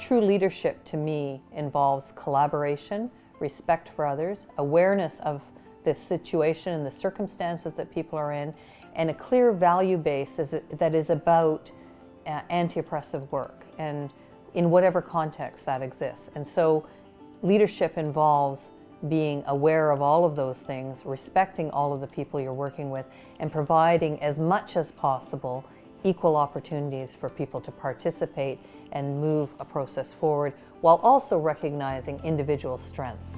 true leadership to me involves collaboration, respect for others, awareness of the situation and the circumstances that people are in, and a clear value base that is about uh, anti-oppressive work and in whatever context that exists. And so leadership involves being aware of all of those things, respecting all of the people you're working with, and providing as much as possible equal opportunities for people to participate and move a process forward while also recognizing individual strengths.